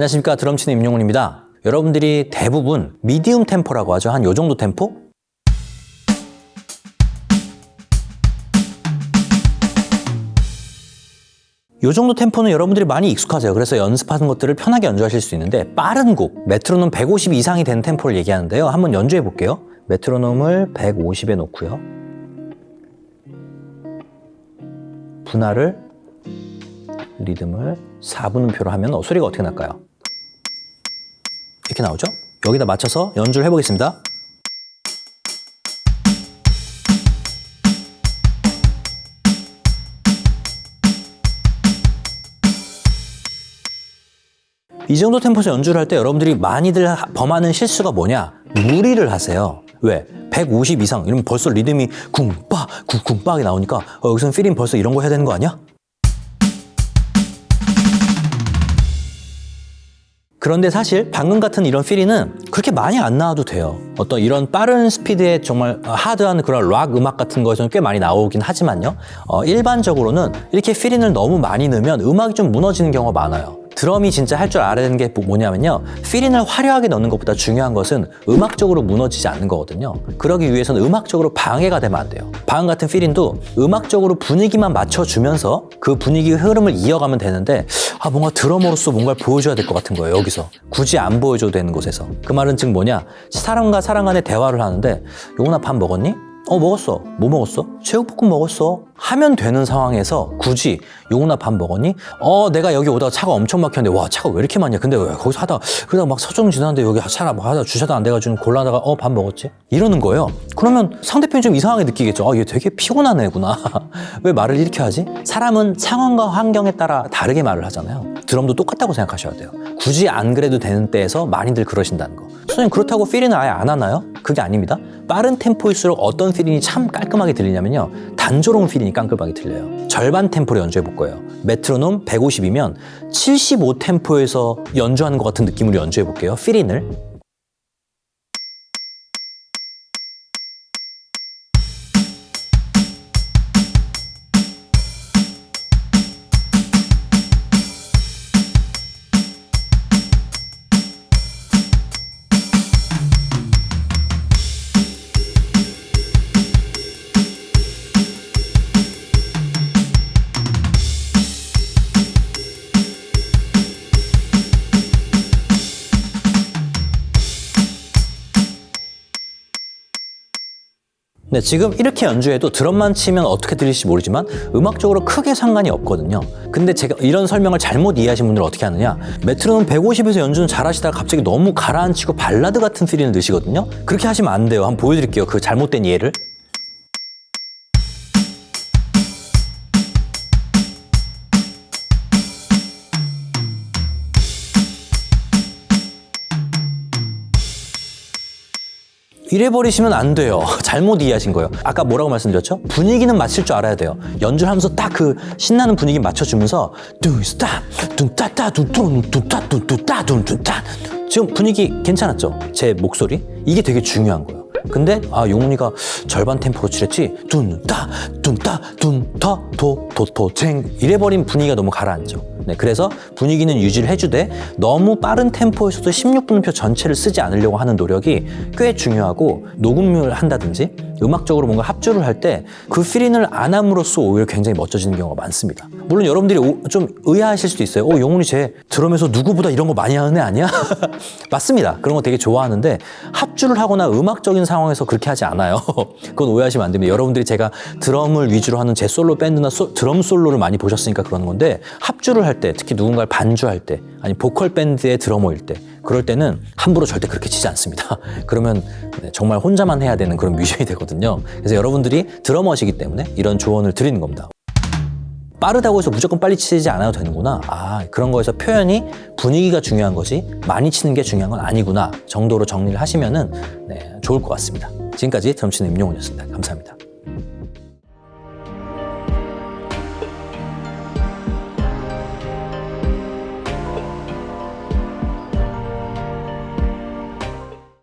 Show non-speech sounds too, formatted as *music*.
안녕하십니까 드럼치는 임용훈입니다. 여러분들이 대부분 미디움 템포라고 하죠. 한 요 정도 템포? 요 정도 템포는 여러분들이 많이 익숙하세요. 그래서 연습하는 것들을 편하게 연주하실 수 있는데 빠른 곡, 메트로놈 150 이상이 되는 템포를 얘기하는데요. 한번 연주해 볼게요. 메트로놈을 150에 놓고요. 분할을 리듬을 4분음표로 하면 어, 소리가 어떻게 날까요? 이렇게 나오죠? 여기다 맞춰서 연주를 해보겠습니다. 이 정도 템포에서 연주를 할 때 여러분들이 많이들 하- 범하는 실수가 뭐냐? 무리를 하세요. 왜? 150 이상 이러면 벌써 리듬이 쿵빠 쿵쿵빡이 나오니까 어, 여기서는 필인 벌써 이런 거 해야 되는 거 아니야? 그런데 사실 방금 같은 이런 필이는 그렇게 많이 안 나와도 돼요. 어떤 이런 빠른 스피드의 정말 하드한 그런 락 음악 같은 거에서는 꽤 많이 나오긴 하지만요. 어, 일반적으로는 이렇게 필인을 너무 많이 넣으면 음악이 좀 무너지는 경우가 많아야 드럼이 진짜 할 줄 알아야 되는 게 뭐냐면요. 필인을 화려하게 넣는 것보다 중요한 것은 음악적으로 무너지지 않는 거거든요. 그러기 위해서는 음악적으로 방해가 되면 안 돼요. 방금 같은 필인도 음악적으로 분위기만 맞춰주면서 그 분위기의 흐름을 이어가면 되는데 아 뭔가 드러머로서 뭔가를 보여줘야 될 것 같은 거예요. 여기서 굳이 안 보여줘도 되는 곳에서 그 말은 즉 뭐냐 사람과 사람 간의 대화를 하는데 용훈아 밥 먹었니? 어 먹었어. 뭐 먹었어? 제육볶음 먹었어. 하면 되는 상황에서 굳이 용훈아 밥 먹었니? 어 내가 여기 오다가 차가 엄청 막혔는데 와 차가 왜 이렇게 많냐? 근데 왜 거기서 하다 그러다 막 서점 지나는데 여기 차가 막 하다 주차도 안 돼가지고 골라다가 어 밥 먹었지? 이러는 거예요. 그러면 상대편이 좀 이상하게 느끼겠죠. 아얘 되게 피곤한 애구나. *laughs* 왜 말을 이렇게 하지? 사람은 상황과 환경에 따라 다르게 말을 하잖아요. 드럼도 똑같다고 생각하셔야 돼요. 굳이 안 그래도 되는 때에서 많이들 그러신다는 거. 선생님 그렇다고 필인은 아예 안 하나요? 그게 아닙니다. 빠른 템포일수록 어떤 필인이 참 깔끔하게 들리냐면요. 단조로운 필인이 깔끔하게 들려요. 절반 템포로 연주해 볼 거예요. 메트로놈 150이면 75 템포에서 연주하는 것 같은 느낌으로 연주해 볼게요. 필인을. 네, 지금 이렇게 연주해도 드럼만 치면 어떻게 들릴지 모르지만 음악적으로 크게 상관이 없거든요. 근데 제가 이런 설명을 잘못 이해하신 분들은 어떻게 하느냐? 메트로놈 150에서 연주는 잘하시다가 갑자기 너무 가라앉히고 발라드 같은 필을 넣으시거든요. 그렇게 하시면 안 돼요. 한번 보여드릴게요. 그 잘못된 이해를. 이래 버리시면 안 돼요. *laughs* 잘못 이해하신 거예요. 아까 뭐라고 말씀드렸죠? 분위기는 맞출 줄 알아야 돼요. 연주를 하면서 딱 그 신나는 분위기 맞춰주면서 뚱스타 뚱따따 뚱뚱 뚱따 뚱뚜따 뚱뚱따 지금 분위기 괜찮았죠? 제 목소리? 이게 되게 중요한 거예요. 근데 아 용훈이가 절반 템포로 칠했지 둔따 둔따 둔터 도도도쟁 이래버린 분위기가 너무 가라앉죠. 네, 그래서 분위기는 유지를 해주되 너무 빠른 템포에서도 16분음표 전체를 쓰지 않으려고 하는 노력이 꽤 중요하고 녹음을 한다든지 음악적으로 뭔가 합주를 할 때 그 필인을 안 함으로써 오히려 굉장히 멋져지는 경우가 많습니다. 물론 여러분들이 오- 좀 의아하실 수도 있어요. 어, 용훈이 쟤 드럼에서 누구보다 이런 거 많이 하는 애 아니야? *laughs* 맞습니다. 그런 거 되게 좋아하는데 합주를 하거나 음악적인 상황에서 그렇게 하지 않아요. *laughs* 그건 오해하시면 안 됩니다. 여러분들이 제가 드럼을 위주로 하는 제 솔로 밴드나 소- 드럼 솔로를 많이 보셨으니까 그러는 건데 합주를 할 때 특히 누군가를 반주할 때 아니 보컬 밴드의 드러머일 때 그럴 때는 함부로 절대 그렇게 치지 않습니다. *laughs* 그러면 네, 정말 혼자만 해야 되는 그런 뮤지션이 되거든요. 그래서 여러분들이 드러머시기 때문에 이런 조언을 드리는 겁니다. 빠르다고 해서 무조건 빨리 치지 않아도 되는구나. 아, 그런 거에서 표현이 분위기가 중요한 거지 많이 치는 게 중요한 건 아니구나 정도로 정리를 하시면 은 네, 좋을 것 같습니다. 지금까지 드럼치는 임용훈이었습니다. 감사합니다.